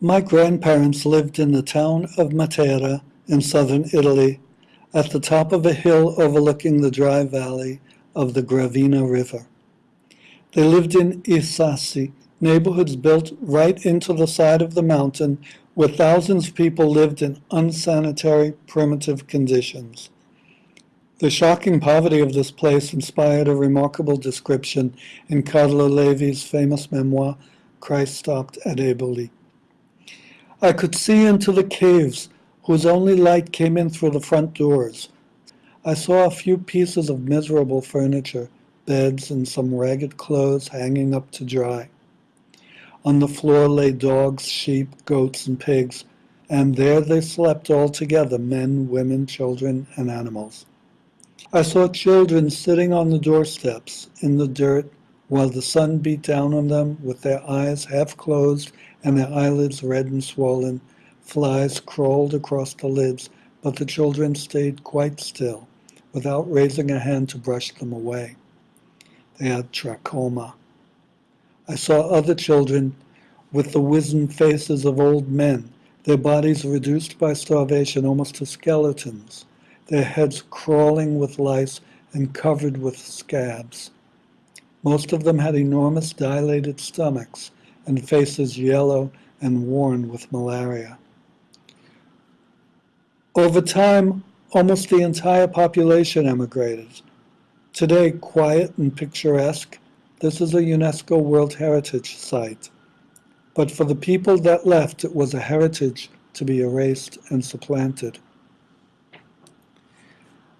My grandparents lived in the town of Matera in southern Italy, at the top of a hill overlooking the dry valley of the Gravina River. They lived in I Sassi, neighborhoods built right into the side of the mountain where thousands of people lived in unsanitary, primitive conditions. The shocking poverty of this place inspired a remarkable description in Carlo Levi's famous memoir, Christ Stopped at Eboli. I could see into the caves whose only light came in through the front doors. I saw a few pieces of miserable furniture, beds and some ragged clothes hanging up to dry. On the floor lay dogs, sheep, goats, and pigs, and there they slept all together, men, women, children, and animals. I saw children sitting on the doorsteps in the dirt while the sun beat down on them with their eyes half closed and their eyelids red and swollen. Flies crawled across the lids, but the children stayed quite still, without raising a hand to brush them away. They had trachoma. I saw other children with the wizened faces of old men, their bodies reduced by starvation almost to skeletons, their heads crawling with lice and covered with scabs. Most of them had enormous dilated stomachs and faces yellow and worn with malaria. Over time, almost the entire population emigrated. Today, quiet and picturesque, this is a UNESCO World Heritage Site. But for the people that left, it was a heritage to be erased and supplanted.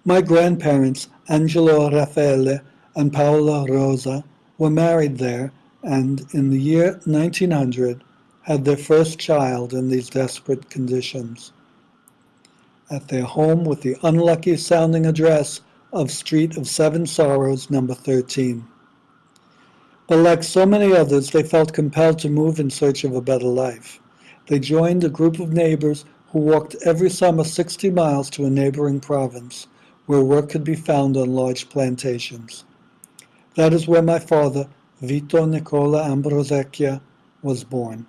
My grandparents, Angelo Raffaele and Paola Rosa, were married there and in the year 1900 had their first child in these desperate conditions. At their home with the unlucky sounding address of Street of Seven Sorrows, number 13. But like so many others, they felt compelled to move in search of a better life. They joined a group of neighbors who walked every summer 60 miles to a neighboring province where work could be found on large plantations. That is where my father, Vito Nicola Ambrosecchia, was born,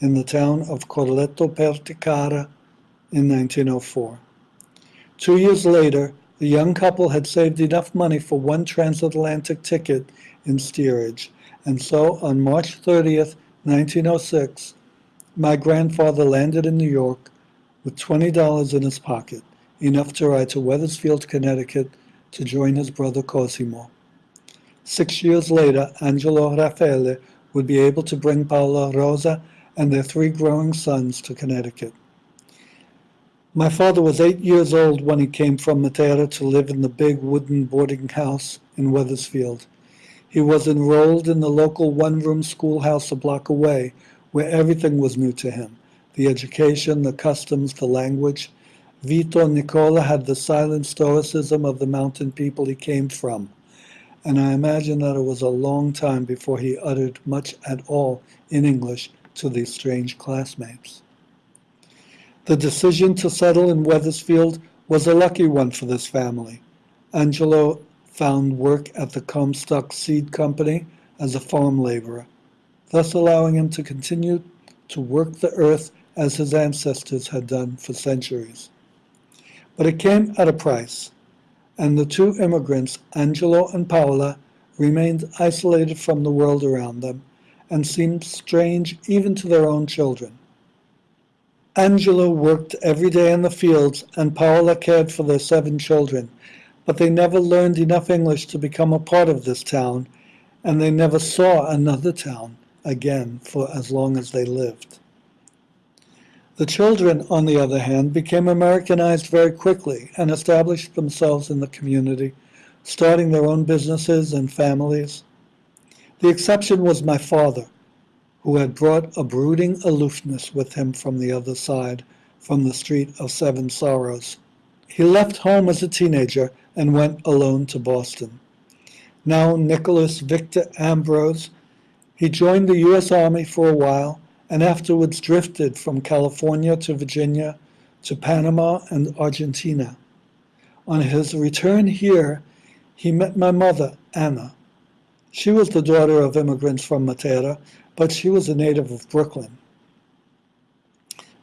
in the town of Corleto Perticara in 1904. Two years later, the young couple had saved enough money for one transatlantic ticket in steerage, and so on March 30th, 1906, my grandfather landed in New York with $20 in his pocket, enough to ride to Wethersfield, Connecticut to join his brother Cosimo. Six years later, Angelo Raffaele would be able to bring Paola Rosa and their three growing sons to Connecticut. My father was eight years old when he came from Matera to live in the big wooden boarding house in Wethersfield. He was enrolled in the local one-room schoolhouse a block away, where everything was new to him, the education, the customs, the language. Vito Nicola had the silent stoicism of the mountain people he came from, and I imagine that it was a long time before he uttered much at all in English to these strange classmates. The decision to settle in Wethersfield was a lucky one for this family. Angelo found work at the Comstock Seed Company as a farm laborer, thus allowing him to continue to work the earth as his ancestors had done for centuries. But it came at a price, and the two immigrants, Angelo and Paola, remained isolated from the world around them and seemed strange even to their own children. Angelo worked every day in the fields and Paola cared for their seven children, but they never learned enough English to become a part of this town, and they never saw another town again for as long as they lived. The children, on the other hand, became Americanized very quickly and established themselves in the community, starting their own businesses and families. The exception was my father, who had brought a brooding aloofness with him from the other side, from the Street of Seven Sorrows. He left home as a teenager and went alone to Boston. Now Nicholas Victor Ambrose, he joined the U.S. Army for a while and afterwards drifted from California to Virginia to Panama and Argentina. On his return here, he met my mother, Anna. She was the daughter of immigrants from Matera, but she was a native of Brooklyn.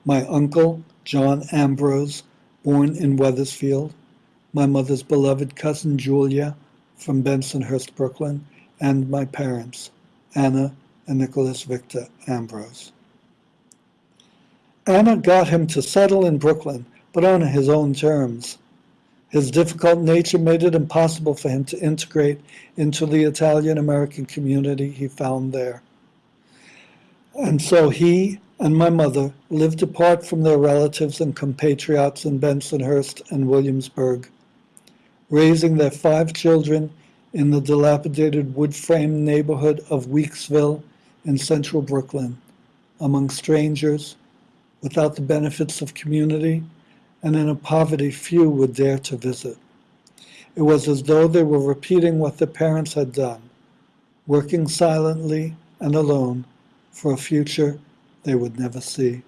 my uncle, John Ambrose, born in Wethersfield, my mother's beloved cousin Julia from Bensonhurst, Brooklyn, and my parents, Anna and Nicholas Victor Ambrose. Anna got him to settle in Brooklyn, but on his own terms. His difficult nature made it impossible for him to integrate into the Italian American community he found there. And so he and my mother lived apart from their relatives and compatriots in Bensonhurst and Williamsburg, raising their five children in the dilapidated wood frame neighborhood of Weeksville in central Brooklyn, among strangers, without the benefits of community, and in a poverty few would dare to visit. It was as though they were repeating what their parents had done, working silently and alone for a future they would never see.